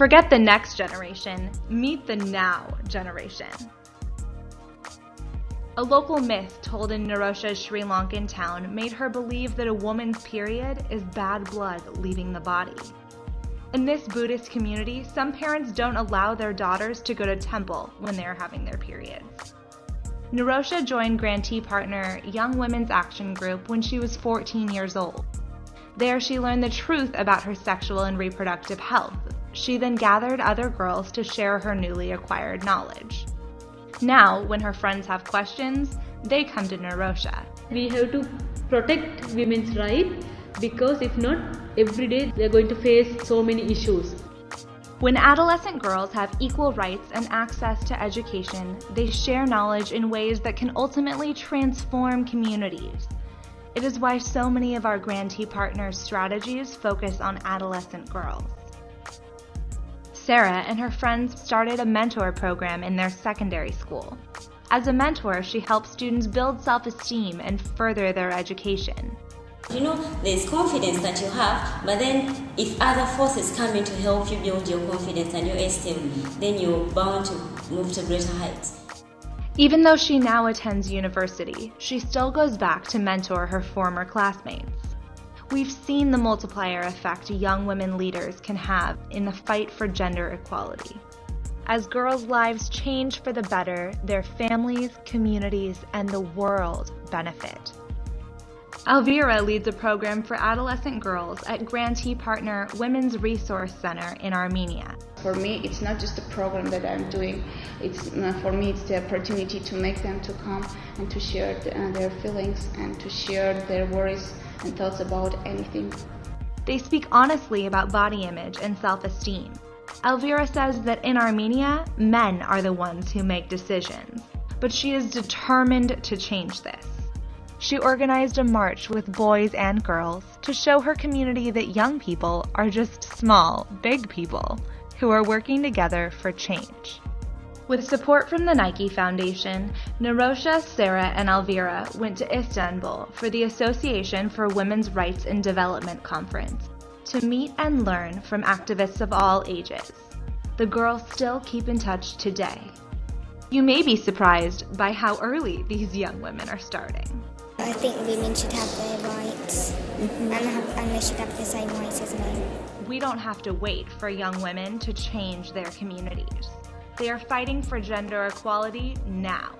Forget the next generation, meet the now generation. A local myth told in Nirosha's Sri Lankan town made her believe that a woman's period is bad blood leaving the body. In this Buddhist community, some parents don't allow their daughters to go to temple when they are having their periods. Nirosha joined grantee partner Young Women's Action Group when she was 14 years old. There, she learned the truth about her sexual and reproductive health. She then gathered other girls to share her newly acquired knowledge. Now, when her friends have questions, they come to Nirosha. We have to protect women's rights because if not, every day they are going to face so many issues. When adolescent girls have equal rights and access to education, they share knowledge in ways that can ultimately transform communities. It is why so many of our grantee partners' strategies focus on adolescent girls. Sarah and her friends started a mentor program in their secondary school. As a mentor, she helps students build self-esteem and further their education. You know, there's confidence that you have, but then if other forces come in to help you build your confidence and your esteem, then you're bound to move to greater heights. Even though she now attends university, she still goes back to mentor her former classmates. We've seen the multiplier effect young women leaders can have in the fight for gender equality. As girls' lives change for the better, their families, communities, and the world benefit. Elvira leads a program for adolescent girls at grantee partner Women's Resource Center in Armenia. For me, it's not just a program that I'm doing. It's uh, for me, it's the opportunity to make them to come and to share uh, their feelings and to share their worries and thoughts about anything. They speak honestly about body image and self-esteem. Elvira says that in Armenia, men are the ones who make decisions, but she is determined to change this. She organized a march with boys and girls to show her community that young people are just small, big people who are working together for change. With support from the Nike Foundation, Nirosha, Sarah, and Elvira went to Istanbul for the Association for Women's Rights and Development Conference to meet and learn from activists of all ages. The girls still keep in touch today. You may be surprised by how early these young women are starting. I think women should have their rights mm-hmm. the same as. We don't have to wait for young women to change their communities. They are fighting for gender equality now.